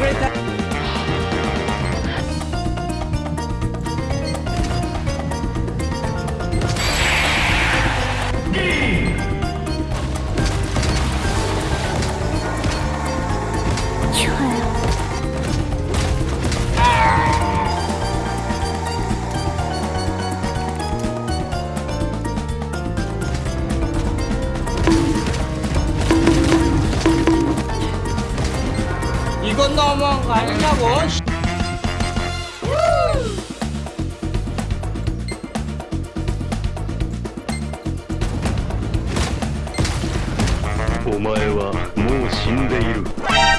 every time. 이건너무한거아니냐고오마에와もう死んでいる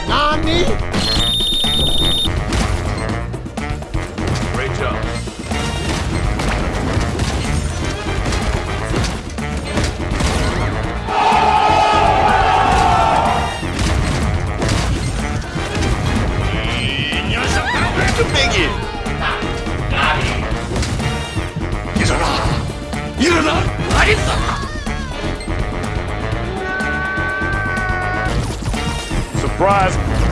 何 일어나! 알겠어! Surprise!